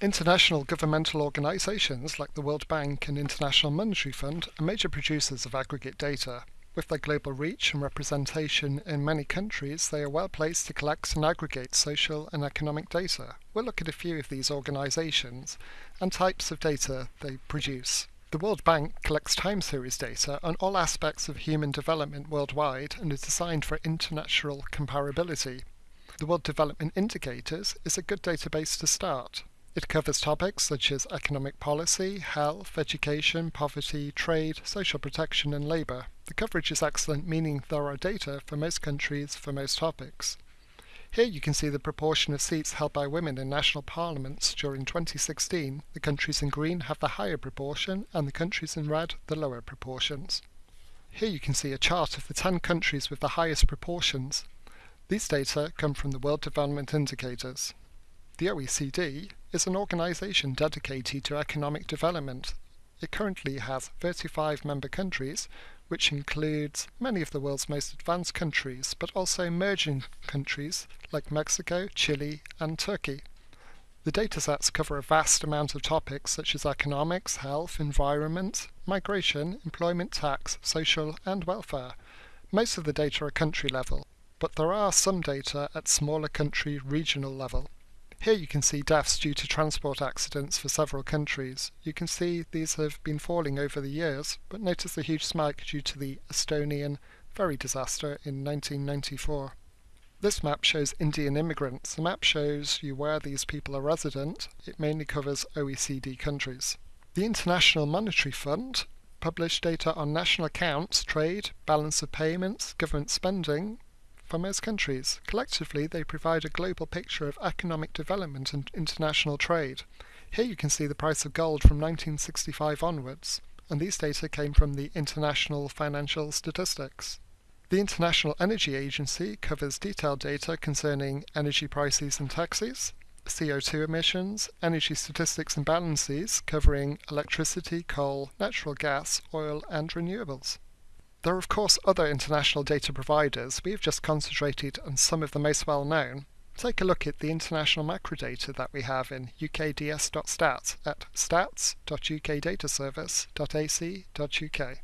International governmental organisations like the World Bank and International Monetary Fund are major producers of aggregate data. With their global reach and representation in many countries, they are well placed to collect and aggregate social and economic data. We'll look at a few of these organisations and types of data they produce. The World Bank collects time series data on all aspects of human development worldwide and is designed for international comparability. The World Development Indicators is a good database to start. It covers topics such as economic policy, health, education, poverty, trade, social protection and labour. The coverage is excellent meaning there are data for most countries for most topics. Here you can see the proportion of seats held by women in national parliaments during 2016. The countries in green have the higher proportion and the countries in red the lower proportions. Here you can see a chart of the 10 countries with the highest proportions. These data come from the World Development Indicators. The OECD is an organisation dedicated to economic development. It currently has 35 member countries which includes many of the world's most advanced countries, but also emerging countries like Mexico, Chile, and Turkey. The datasets cover a vast amount of topics such as economics, health, environment, migration, employment tax, social, and welfare. Most of the data are country level, but there are some data at smaller country regional level. Here you can see deaths due to transport accidents for several countries. You can see these have been falling over the years, but notice the huge spike due to the Estonian ferry disaster in 1994. This map shows Indian immigrants. The map shows you where these people are resident. It mainly covers OECD countries. The International Monetary Fund published data on national accounts, trade, balance of payments, government spending, for most countries. Collectively, they provide a global picture of economic development and international trade. Here you can see the price of gold from 1965 onwards, and these data came from the International Financial Statistics. The International Energy Agency covers detailed data concerning energy prices and taxes, CO2 emissions, energy statistics and balances covering electricity, coal, natural gas, oil, and renewables. There are of course other international data providers, we've just concentrated on some of the most well known. Take a look at the international macro data that we have in ukds.stats at stats.ukdataservice.ac.uk.